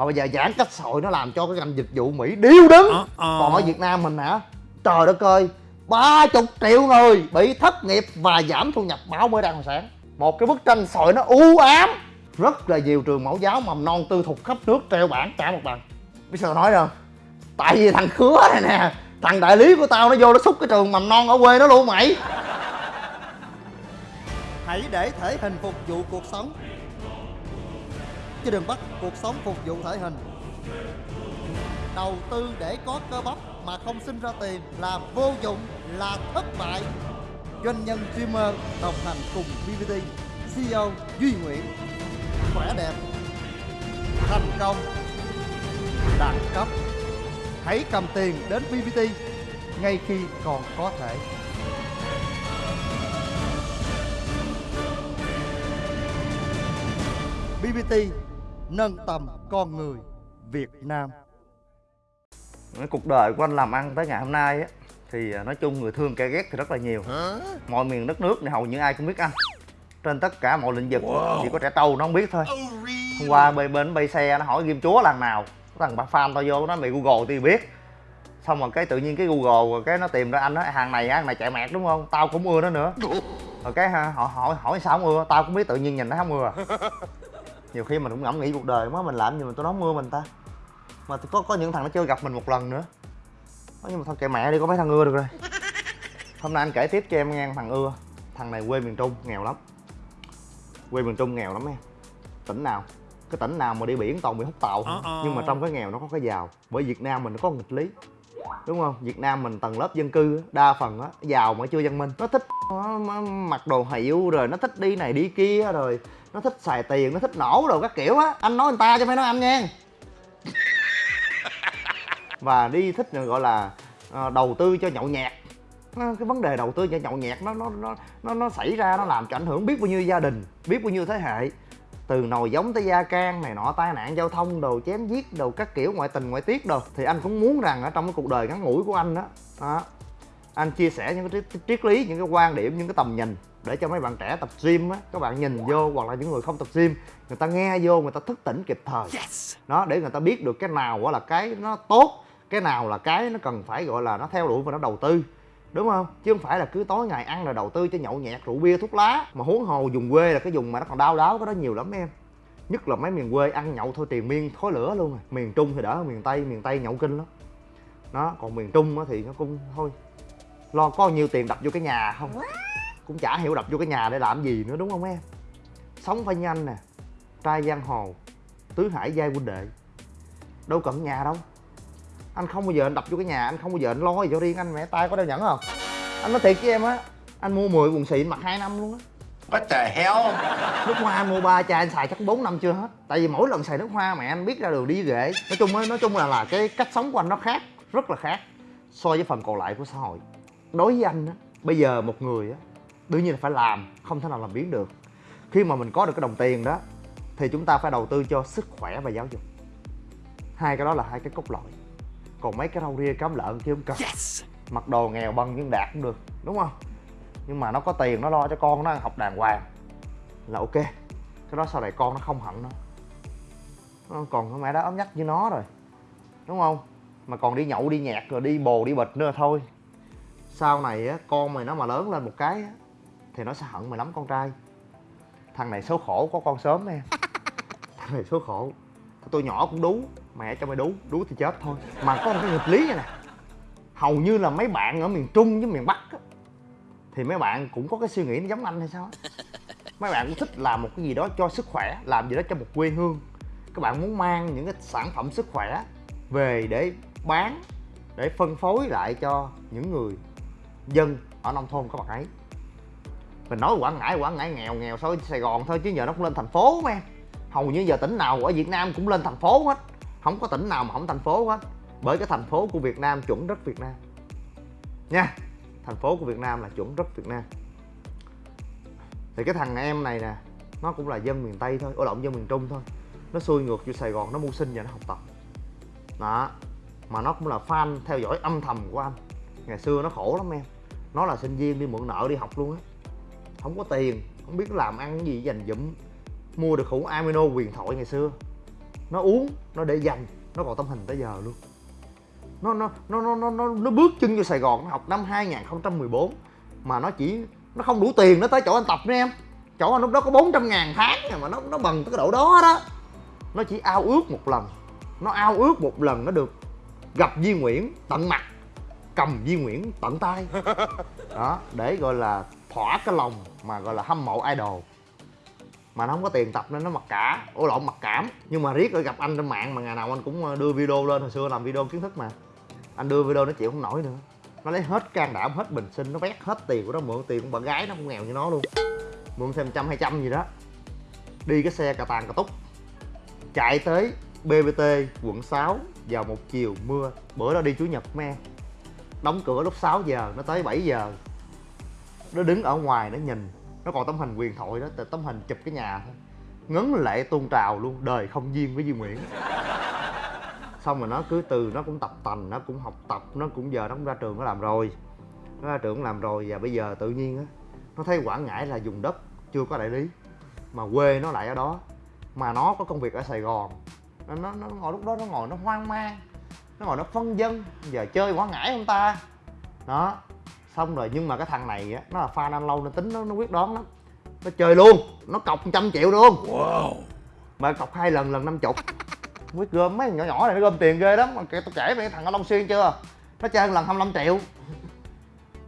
mà bây giờ giãn cách xã hội nó làm cho cái ngành dịch vụ mỹ điêu đứng. Còn ở việt nam mình hả? Trời đất ơi ba chục triệu người bị thất nghiệp và giảm thu nhập báo mới hồi sáng. Một cái bức tranh sợi nó u ám. Rất là nhiều trường mẫu giáo mầm non tư thục khắp nước treo bảng trả một bằng. Biết sao nói không? Tại vì thằng khứa này nè thằng đại lý của tao nó vô nó xúc cái trường mầm non ở quê nó luôn mày. Hãy để thể hình phục vụ cuộc sống chứ đừng bắt cuộc sống phục vụ thể hình. Đầu tư để có cơ bắp mà không sinh ra tiền là vô dụng, là thất bại. Doanh nhân streamer đồng hành cùng BBT CEO Duy Nguyễn. Khỏe đẹp, thành công, đẳng cấp. Hãy cầm tiền đến BBT ngay khi còn có thể. BBT nâng tầm con người Việt Nam. Cái cuộc đời của anh làm ăn tới ngày hôm nay á thì à, nói chung người thương kẻ ghét thì rất là nhiều. Mọi miền đất nước này hầu như ai cũng biết anh. Trên tất cả mọi lĩnh vực chỉ có trẻ trâu nó không biết thôi. Hôm qua bên bên bay xe nó hỏi ghim chúa lần nào. Thằng bà fan tao vô nó mày google thì biết. Xong rồi cái tự nhiên cái google rồi cái nó tìm ra anh đó hàng này hàng này chạy mẹt đúng không? Tao cũng ưa nó nữa. Rồi cái ha, họ hỏi hỏi sao không ưa? Tao cũng biết tự nhiên nhìn nó không ưa nhiều khi mình cũng ngẫm nghĩ cuộc đời má mình làm gì mà tôi nó không ưa mình ta. Mà có có những thằng nó chưa gặp mình một lần nữa. Nhưng mà thôi kệ mẹ đi có mấy thằng ưa được rồi. Hôm nay anh kể tiếp cho em nghe thằng ưa. Thằng này quê miền trung nghèo lắm. Quê miền trung nghèo lắm em. Tỉnh nào cái tỉnh nào mà đi biển toàn bị hút tàu. Không? nhưng mà trong cái nghèo nó có cái giàu. Bởi việt nam mình nó có nghịch lý đúng không? Việt nam mình tầng lớp dân cư đa phần á giàu mà chưa văn minh. Nó thích mặc đồ hiệu rồi nó thích đi này đi kia rồi nó thích xài tiền nó thích nổ đồ các kiểu á. Anh nói người ta chứ phải nói anh nha. Và đi thích gọi là uh, đầu tư cho nhậu nhẹt. Cái vấn đề đầu tư cho nhậu nhẹt nó nó nó nó nó xảy ra nó làm cho ảnh hưởng biết bao nhiêu gia đình biết bao nhiêu thế hệ từ nồi giống tới da can này nọ tai nạn giao thông đồ chém giết đồ các kiểu ngoại tình ngoại tiết đồ. Thì anh cũng muốn rằng ở trong cái cuộc đời ngắn ngủi của anh đó, đó anh chia sẻ những cái triết lý những cái quan điểm những cái tầm nhìn để cho mấy bạn trẻ tập gym á. Các bạn nhìn vô hoặc là những người không tập gym người ta nghe vô người ta thức tỉnh kịp thời. Yes. đó để người ta biết được cái nào là cái nó tốt cái nào là cái nó cần phải gọi là nó theo đuổi và nó đầu tư đúng không? Chứ không phải là cứ tối ngày ăn rồi đầu tư cho nhậu nhẹt rượu bia thuốc lá. Mà huống hồ dùng quê là cái dùng mà nó còn đau đáo cái đó nhiều lắm em. Nhất là mấy miền quê ăn nhậu thôi tiền miên thối lửa luôn rồi. Miền trung thì đỡ hơn miền tây miền tây nhậu kinh lắm. Đó còn miền trung thì nó cũng thôi. Lo có nhiêu tiền đập vô cái nhà không? Cũng chả hiểu đập vô cái nhà để làm gì nữa đúng không em? Sống phải nhanh nè trai giang hồ tứ hải giai huynh đệ. Đâu cần nhà đâu anh không bao giờ anh đập vô cái nhà anh không bao giờ anh lo gì cho riêng anh mẹ tay có đeo nhẫn không? Anh nói thiệt với em á anh mua 10 quần xịn mặc hai năm luôn á. What the hell? Nước hoa mua ba chai anh xài chắc 4 năm chưa hết. Tại vì mỗi lần xài nước hoa mẹ anh biết ra đường đi ghệ Nói chung nói chung là là cái cách sống của anh nó khác Rất là khác So với phần còn lại của xã hội. Đối với anh á Bây giờ một người á đương nhiên là phải làm không thể nào làm biến được. Khi mà mình có được cái đồng tiền đó thì chúng ta phải đầu tư cho sức khỏe và giáo dục. Hai cái đó là hai cái cốt lõi còn mấy cái rau ria cám lợn chứ không cần. Yes. mặc đồ nghèo băng nhưng đạt cũng được đúng không? Nhưng mà nó có tiền nó lo cho con nó ăn học đàng hoàng. Là ok. Cái đó sau này con nó không hận nó còn cái mẹ đó ấm nhắc như nó rồi đúng không? Mà còn đi nhậu đi nhạc rồi đi bồ đi bịch nữa thôi. Sau này á con mày nó mà lớn lên một cái á thì nó sẽ hận mày lắm con trai. Thằng này số khổ có con sớm em thằng này số khổ. Tôi nhỏ cũng đú mẹ cho mày đú đú thì chết thôi. Mà có một cái nghịch lý này nè. Hầu như là mấy bạn ở miền trung với miền bắc á, thì mấy bạn cũng có cái suy nghĩ nó giống anh hay sao mấy bạn cũng thích làm một cái gì đó cho sức khỏe làm gì đó cho một quê hương. Các bạn muốn mang những cái sản phẩm sức khỏe về để bán để phân phối lại cho những người dân ở nông thôn các bạn ấy. Mình nói quảng ngãi quảng ngãi nghèo nghèo so với sài gòn thôi chứ giờ nó cũng lên thành phố mà. Em hầu như giờ tỉnh nào ở việt nam cũng lên thành phố hết không có tỉnh nào mà không thành phố hết. Bởi cái thành phố của việt nam chuẩn rất việt nam. Nha, thành phố của việt nam là chuẩn rất việt nam. Thì cái thằng em này nè, nó cũng là dân miền tây thôi, ô động dân miền trung thôi. Nó xuôi ngược vô sài gòn, nó mưu sinh và nó học tập. Đó, mà nó cũng là fan theo dõi âm thầm của anh. Ngày xưa nó khổ lắm em. Nó là sinh viên đi mượn nợ đi học luôn á. Không có tiền, không biết làm ăn gì, dành dụm, mua được khủng amino quyền thoại ngày xưa nó uống nó để dành nó còn tấm hình tới giờ luôn. Nó nó nó nó nó nó, nó bước chân vô Sài Gòn nó học năm 2014 mà nó chỉ nó không đủ tiền nó tới chỗ anh tập nữa em. Chỗ anh lúc đó có 400 ngàn tháng mà nó nó bằng tới cái độ đó đó. Nó chỉ ao ước một lần nó ao ước một lần nó được gặp Duy Nguyễn tận mặt cầm Duy Nguyễn tận tay. Đó để gọi là thỏa cái lòng mà gọi là hâm mộ idol mà nó không có tiền tập nên nó mặc cả. Ô lộn, mặc cảm. Nhưng mà riết rồi gặp anh trên mạng mà ngày nào anh cũng ờ, đưa video lên. Hồi xưa làm video kiến thức mà. Anh đưa video nó chịu không nổi nữa. Nó lấy hết can đảm, hết bình sinh, nó vét hết tiền của nó, mượn tiền của bạn gái nó cũng nghèo như nó luôn. Mượn thêm trăm hai trăm gì đó. Đi cái xe cà tàn cà túc. Chạy tới bbt quận 6 vào một chiều mưa. Bữa đó đi chủ nhật me. Đóng cửa lúc 6 giờ, nó tới 7 giờ. Nó đứng ở ngoài, nó nhìn nó còn tấm hình huyền thoại đó tấm hình chụp cái nhà thôi. Ngấn lệ tuôn trào luôn đời không duyên với Duy Nguyễn. Xong rồi nó cứ từ nó cũng tập tành nó cũng học tập nó cũng giờ nó cũng ra trường nó làm rồi. Nó ra trường làm rồi và bây giờ tự nhiên á nó thấy quảng ngãi là dùng đất chưa có đại lý mà quê nó lại ở đó. Mà nó có công việc ở sài gòn. Nó, nó, nó ngồi lúc đó nó ngồi nó hoang mang nó ngồi nó phân dân giờ chơi quảng ngãi không ta? Đó xong rồi nhưng mà cái thằng này á nó là fan anh lâu nên tính nó, nó quyết đoán lắm. Nó chơi luôn nó cọc trăm triệu luôn Wow. mà cọc hai lần lần năm chục. Quyết gom mấy thằng nhỏ nhỏ này nó gom tiền ghê lắm. Mà kể tôi kể về cái thằng ở long xuyên chưa? Nó chơi lần 25 triệu.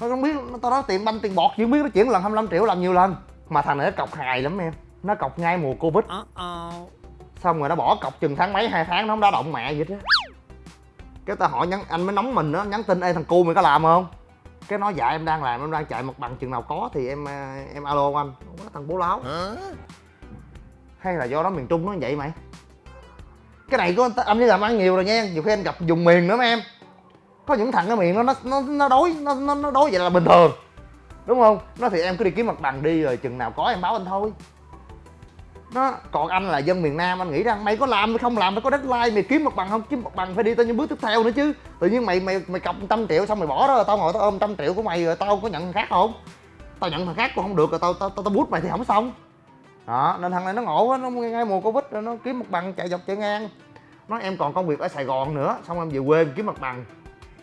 Nó không biết nó tao nói tiền banh tiền bọt chỉ biết nó chuyển lần 25 triệu làm nhiều lần. Mà thằng này nó cọc hài lắm em. Nó cọc ngay mùa covid. Xong rồi nó bỏ cọc chừng tháng mấy hai tháng nó không đá động mẹ vậy đó cái ta hỏi nhắn anh mới nóng mình đó nhắn tin ê thằng cu mày có làm không cái nói dạ em đang làm em đang chạy mặt bằng chừng nào có thì em à, em alo anh. Ủa, thằng bố láo. Huh? hay là do đó miền trung nó vậy mày? Cái này có anh đi làm ăn nhiều rồi nha nhiều khi anh gặp vùng miền nữa mà em. Có những thằng ở miền nó nó nó nó đối nó nó, nó đối vậy là bình thường. Đúng không? Nó thì em cứ đi kiếm mặt bằng đi rồi chừng nào có em báo anh thôi nó còn anh là dân miền nam anh nghĩ rằng mày có làm hay không làm mày có deadline mày kiếm mặt bằng không kiếm mặt bằng phải đi tới những bước tiếp theo nữa chứ. Tự nhiên mày mày mày cọc trăm triệu xong mày bỏ đó rồi tao ngồi tao ôm trăm triệu của mày rồi tao có nhận thằng khác không? Tao nhận thằng khác cũng không được rồi tao tao tao, tao bút mày thì không xong. Đó nên thằng này nó ngộ quá nó ngay mùa covid rồi nó kiếm mặt bằng chạy dọc chạy ngang. Nói em còn công việc ở sài gòn nữa xong em về quê em kiếm mặt bằng.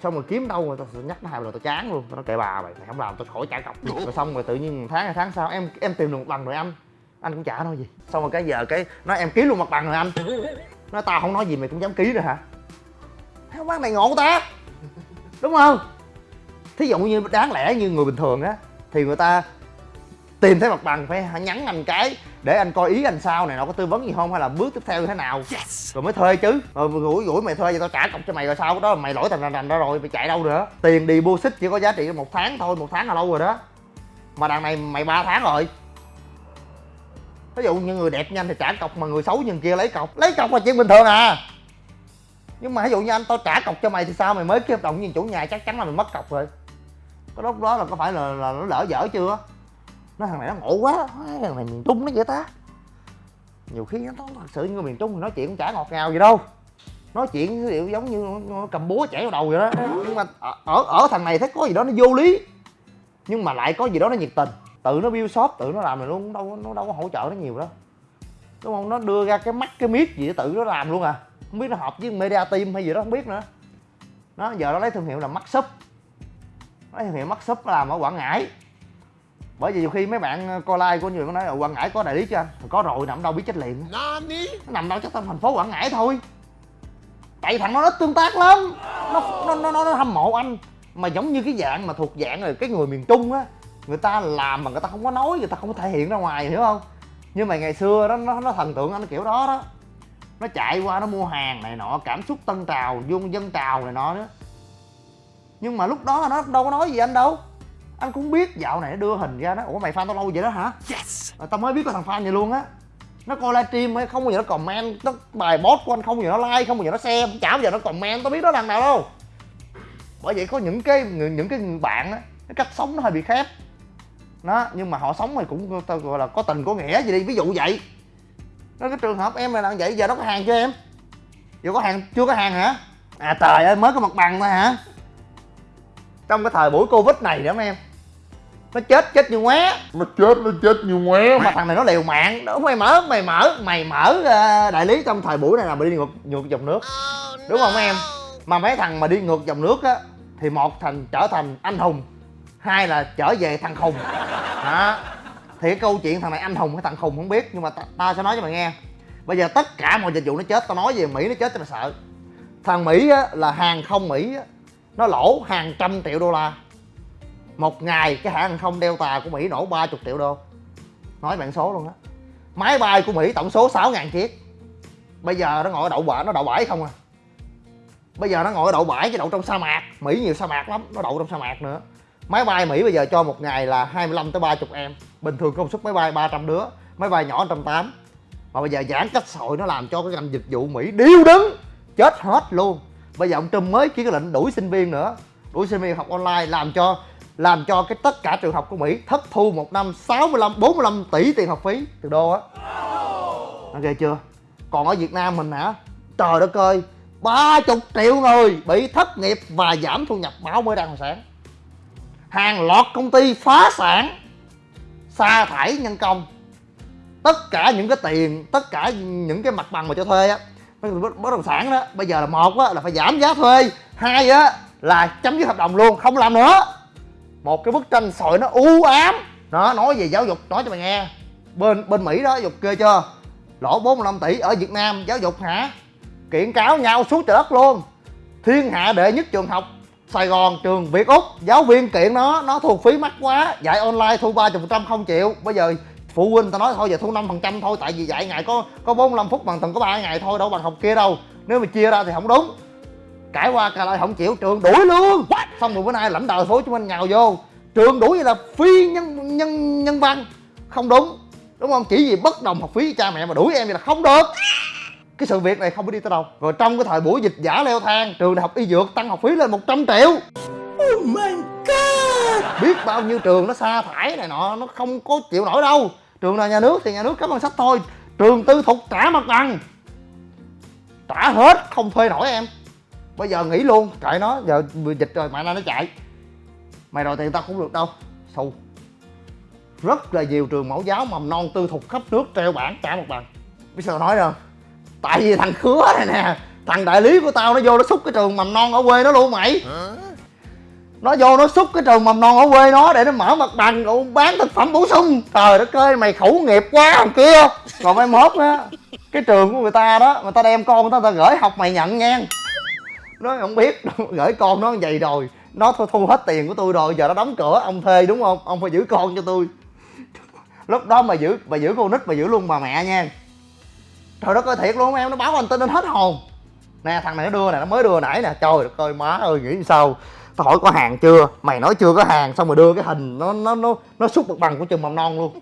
Xong rồi kiếm đâu rồi tao nhắc nó hai lần tao chán luôn. Tao nói kệ bà mày mày không làm tao khỏi trả cọc. Rồi xong rồi tự nhiên tháng tháng sau em em tìm được mặt bằng rồi anh anh cũng chả nói gì. Xong rồi cái giờ cái nói em kiếm luôn mặt bằng rồi anh. Nói tao không nói gì mày cũng dám ký rồi hả? Không bác này ngộ ta. Đúng không? Thí dụ như đáng lẽ như người bình thường á thì người ta tìm thấy mặt bằng phải nhắn anh cái để anh coi ý anh sao này nó có tư vấn gì không? Hay là bước tiếp theo như thế nào? Yes. rồi mới thuê chứ. Rồi rủi rủi mày thuê vậy tao trả cọc cho mày rồi sao? Đó mày lỗi thành rành rành đó rồi mày chạy đâu nữa? Tiền deposit chỉ có giá trị một tháng thôi một tháng là lâu rồi đó. Mà đằng này mày ba tháng rồi ví dụ như người đẹp nhanh thì trả cọc mà người xấu như kia lấy cọc. Lấy cọc là chuyện bình thường à. Nhưng mà ví dụ như anh tao trả cọc cho mày thì sao? Mày mới ký hợp đồng với chủ nhà chắc chắn là mày mất cọc rồi. Cái lúc đó là có phải là, là nó lỡ dở chưa? Nó thằng này nó ngộ quá. Thằng này miền trung nó vậy ta. Nhiều khi nó thật sự như người miền trung thì nói chuyện cũng chả ngọt ngào gì đâu. Nói chuyện kiểu giống như cầm búa chảy vào đầu vậy đó. Nhưng mà ở, ở thằng này thấy có gì đó nó vô lý. Nhưng mà lại có gì đó nó nhiệt tình tự nó build shop tự nó làm này luôn đâu nó đâu có hỗ trợ nó nhiều đâu đúng không? Nó đưa ra cái mắt cái miết gì tự nó làm luôn à. Không biết nó hợp với media team hay gì đó không biết nữa. Nó giờ nó lấy thương hiệu là mắt shop. Lấy thương hiệu mắt nó làm ở quảng ngãi. Bởi vì nhiều khi mấy bạn coi like của nhiều nó nói ở quảng ngãi có đại lý cho anh có rồi nằm đâu biết chết liền nó nằm đâu chắc trong thành phố quảng ngãi thôi. Tại thằng nó ít tương tác lắm. Nó nó nó, nó, nó hâm mộ anh. Mà giống như cái dạng mà thuộc dạng rồi cái người miền trung á người ta làm mà người ta không có nói người ta không có thể hiện ra ngoài hiểu không? Nhưng mà ngày xưa đó nó, nó thần tượng anh kiểu đó đó. Nó chạy qua nó mua hàng này nọ cảm xúc tân trào dung dân trào này nọ nữa nhưng mà lúc đó nó đâu có nói gì anh đâu. Anh cũng biết dạo này nó đưa hình ra nó ủa mày fan tao lâu vậy đó hả? Yes. Rồi tao mới biết có thằng fan vậy luôn á. Nó coi livestream hay không bao giờ nó comment nó bài post của anh không bao giờ nó like không bao giờ nó share chả bao giờ nó comment tao biết đó thằng nào đâu. Bởi vậy có những cái những cái bạn á cái cách sống nó hơi bị khép đó nhưng mà họ sống thì cũng tao gọi là có tình có nghĩa gì đi. Ví dụ vậy. Nó cái trường hợp em là làm vậy giờ nó có hàng cho em? Giờ có hàng chưa có hàng hả? À trời ơi mới có mặt bằng thôi hả? Trong cái thời buổi covid này nữa em. Nó chết chết như ngoé. Nó chết nó chết như ngoé. Mà thằng này nó liều mạng. Đó mày mở mày mở mày mở ờ, đại lý trong thời buổi này là mày đi ngược ngược dòng nước. Đúng không em? Mà mấy thằng mà đi ngược dòng nước á thì một thành trở thành anh hùng hai là trở về thằng khùng đó. Thì cái câu chuyện thằng này anh hùng hay thằng khùng không biết nhưng mà ta, ta sẽ nói cho mày nghe. Bây giờ tất cả mọi dịch vụ nó chết tao nói về mỹ nó chết cho mày sợ. Thằng mỹ á, là hàng không mỹ á, nó lỗ hàng trăm triệu đô la. Một ngày cái hãng hàng không delta của mỹ nổ 30 triệu đô. Nói bạn số luôn á. Máy bay của mỹ tổng số 6.000 chiếc. Bây giờ nó ngồi ở đậu bãi nó đậu bãi không à? Bây giờ nó ngồi ở đậu bãi chứ đậu trong sa mạc. Mỹ nhiều sa mạc lắm nó đậu trong sa mạc nữa máy bay mỹ bây giờ cho một ngày là 25 tới 30 em. Bình thường công suất máy bay 300 đứa, máy bay nhỏ 180 mà bây giờ giãn cách xã hội nó làm cho cái ngành dịch vụ mỹ điêu đứng, chết hết luôn. Bây giờ ông trump mới ký cái lệnh đuổi sinh viên nữa. Đuổi sinh viên học online làm cho làm cho cái tất cả trường học của mỹ thất thu một năm 65 45 tỷ tiền học phí từ đô á. Ok chưa? Còn ở việt nam mình hả? Trời đất ơi, ba chục triệu người bị thất nghiệp và giảm thu nhập báo mới đăng sáng hàng loạt công ty phá sản, sa thải nhân công. Tất cả những cái tiền, tất cả những cái mặt bằng mà cho thuê á, bất động sản đó, bây giờ là một á, là phải giảm giá thuê. Hai á, là chấm dứt hợp đồng luôn, không làm nữa. Một cái bức tranh sợi nó u ám. Nó nói về giáo dục, nói cho mày nghe. Bên bên mỹ đó dục kê chưa? Lỗ 45 tỷ ở việt nam, giáo dục hả? Kiện cáo nhau suốt trời đất luôn. Thiên hạ đệ nhất trường học Sài Gòn trường Việt Úc. Giáo viên kiện nó nó thu phí mắc quá. Dạy online thu 30 phần trăm không chịu. Bây giờ phụ huynh tao nói thôi giờ thu 5 phần trăm thôi tại vì dạy ngày có có 45 phút bằng tuần có 3 ngày thôi đâu bằng học kia đâu. Nếu mà chia ra thì không đúng. Cãi qua cãi lại không chịu trường đuổi luôn. Xong rồi bữa nay lãnh đạo phố hồ chí minh nhào vô. Trường đuổi là phi nhân nhân nhân văn. Không đúng. Đúng không? Chỉ vì bất đồng học phí cha mẹ mà đuổi em vậy là không được cái sự việc này không có đi tới đâu. Rồi trong cái thời buổi dịch giả leo thang trường đại học y dược tăng học phí lên 100 triệu. Oh my god! Biết bao nhiêu trường nó sa thải này nọ nó không có chịu nổi đâu. Trường nào nhà nước thì nhà nước cấm bằng sách thôi. Trường tư thục trả mặt bằng. Trả hết không thuê nổi em. Bây giờ nghỉ luôn kệ nó. Giờ dịch rồi nay nó chạy. Mày đòi tiền tao cũng được đâu. Xù. Rất là nhiều trường mẫu giáo mầm non tư thục khắp nước treo bảng trả mặt bằng. Biết sao nói đâu tại vì thằng khứa này nè thằng đại lý của tao nó vô nó xúc cái trường mầm non ở quê nó luôn mày. Nó vô nó xúc cái trường mầm non ở quê nó để nó mở mặt bằng rồi bán thực phẩm bổ sung. Trời đất ơi mày khẩu nghiệp quá thằng kia. Còn mai mốt á cái trường của người ta đó người ta đem con người ta, người ta gửi học mày nhận nha. Nó không biết gửi con nó vậy rồi. Nó thu, thu hết tiền của tôi rồi giờ nó đóng cửa ông thuê đúng không? Ông phải giữ con cho tôi lúc đó mà giữ mà giữ con nít mà giữ luôn bà mẹ nha trời đất ơi, thiệt luôn em, nó báo anh tin lên hết hồn. Nè, thằng này nó đưa nè, nó mới đưa nãy nè. Trời đất ơi, má ơi, nghĩ sao? Tao hỏi có hàng chưa? Mày nói chưa có hàng, xong rồi đưa cái hình nó nó nó nó xúc mặt bằng của trường mầm non luôn.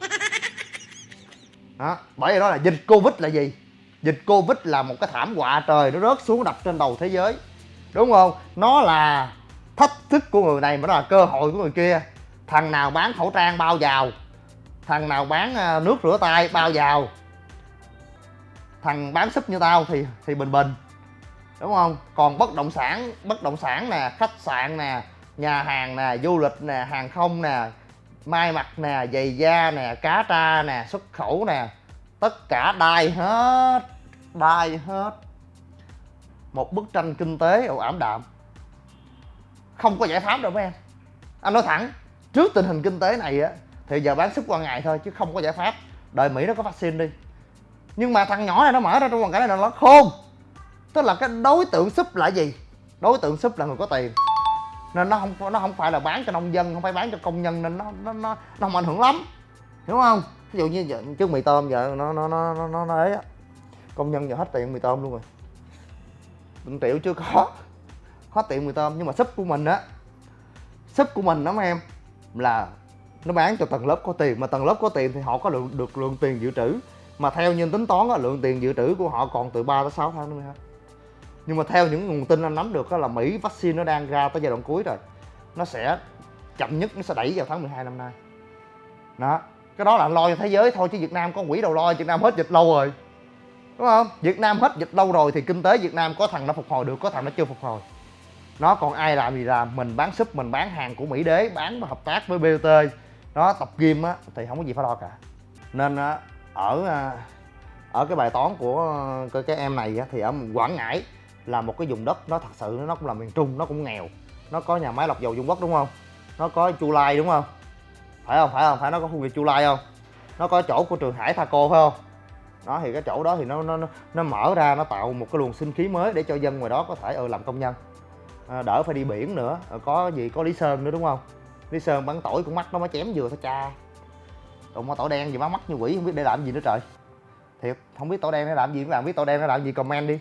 Đó, bởi vì đó là dịch covid là gì? Dịch covid là một cái thảm họa trời nó rớt xuống đập trên đầu thế giới. Đúng không? Nó là thách thức của người này mà nó là cơ hội của người kia. Thằng nào bán khẩu trang bao vào? Thằng nào bán ờ, nước rửa tay bao vào? Thằng bán súp như tao thì thì bình bình đúng không? Còn bất động sản, bất động sản nè, khách sạn nè, nhà hàng nè, du lịch nè, hàng không nè, may mặc nè, giày da nè, cá tra nè, xuất khẩu nè, tất cả đai hết đai hết. Một bức tranh kinh tế ồ ảm đạm. Không có giải pháp đâu mấy em. Anh nói thẳng, trước tình hình kinh tế này á, thì giờ bán sức qua ngày thôi chứ không có giải pháp. Đợi mỹ nó có vaccine đi nhưng mà thằng nhỏ này nó mở ra trong hoàn cảnh này nó khôn. Tức là cái đối tượng súp là gì? Đối tượng súp là người có tiền. Nên nó không nó không phải là bán cho nông dân không phải bán cho công nhân nên nó nó nó, nó không ảnh hưởng lắm. Hiểu không? Ví dụ như giờ, trước mì tôm giờ nó nó nó nó nó, nó ấy á. Công nhân giờ hết tiền mì tôm luôn rồi. Đừng triệu chưa có. Hết tiền mì tôm nhưng mà súp của mình á súp của mình đó mấy em là nó bán cho tầng lớp có tiền. Mà tầng lớp có tiền thì họ có lượng được lượng tiền dự trữ mà theo như tính toán á, lượng tiền dự trữ của họ còn từ 3 tới 6 tháng nữa mới nhưng mà theo những nguồn tin anh nắm được á, là Mỹ vaccine nó đang ra tới giai đoạn cuối rồi. Nó sẽ chậm nhất nó sẽ đẩy vào tháng 12 năm nay. Đó. Cái đó là anh lo cho thế giới thôi chứ Việt Nam có quỹ đầu lo Việt Nam hết dịch lâu rồi. Đúng không? Việt Nam hết dịch lâu rồi thì kinh tế Việt Nam có thằng nó phục hồi được có thằng nó chưa phục hồi. Nó còn ai làm gì làm mình bán súp mình bán hàng của Mỹ đế bán và hợp tác với BOT đó tập gym á thì không có gì phải lo cả. Nên á, ở à, ở cái bài toán của cái, cái em này á, thì ở Quảng Ngãi là một cái vùng đất nó thật sự nó cũng là miền Trung nó cũng nghèo. Nó có nhà máy lọc dầu Dung Quốc đúng không? Nó có Chu Lai đúng không? Phải không? Phải không? Phải nó có khu vực Chu Lai không? Nó có chỗ của trường Hải Thaco phải không? Đó thì cái chỗ đó thì nó nó nó- mở ra nó tạo một cái luồng sinh khí mới để cho dân ngoài đó có thể ừ làm công nhân. À, đỡ phải đi biển nữa có gì có Lý Sơn nữa đúng không? Lý Sơn bắn tỏi cũng mắt nó mới chém vừa thôi cha đụng mà tỏi đen gì má mắt như quỷ, không biết để làm gì nữa trời. Thiệt, không biết tỏi đen để làm gì. Các bạn biết tỏi đen để làm gì, comment đi.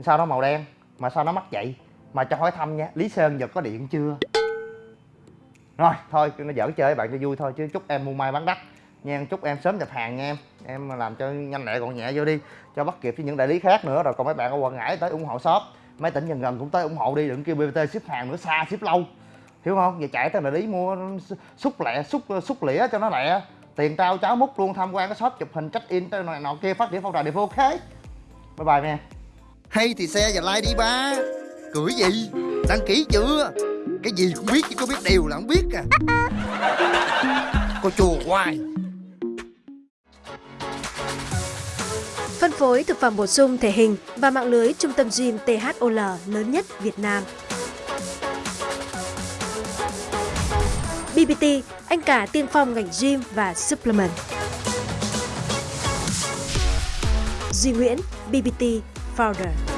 Sao nó màu đen, mà sao nó mắc vậy? Mà cho hỏi thăm nha, Lý Sơn giờ có điện chưa? Rồi, thôi, nó giỡn chơi, bạn cho vui thôi, chứ chúc em mua may bán đắt. Nha chúc em sớm nhập hàng nha em. Em làm cho nhanh lẹ gọn nhẹ vô đi, cho bắt kịp với những đại lý khác nữa. Rồi còn mấy bạn ở quảng ngãi tới ủng hộ shop, mấy tỉnh gần gần cũng tới ủng hộ đi, đừng kêu bbt ship hàng nữa, xa ship lâu. Hiểu không? Giờ chạy tới đại lý mua xúc lẹ xúc xúc lĩa cho nó lẹ tiền tao cháo múc luôn tham quan cái shop chụp hình check in tới này nọ kia phát triển phong trào địa phương ok. Bye bye nha hay thì xe và like đi ba. Cười gì? Đăng ký chưa? Cái gì cũng biết chứ có biết điều là không biết à. Cô chùa hoài. Phân phối thực phẩm bổ sung thể hình và mạng lưới trung tâm gym THOL lớn nhất Việt Nam. BBT, anh cả tiên phong ngành gym và supplement. Duy Nguyễn, BBT Founder.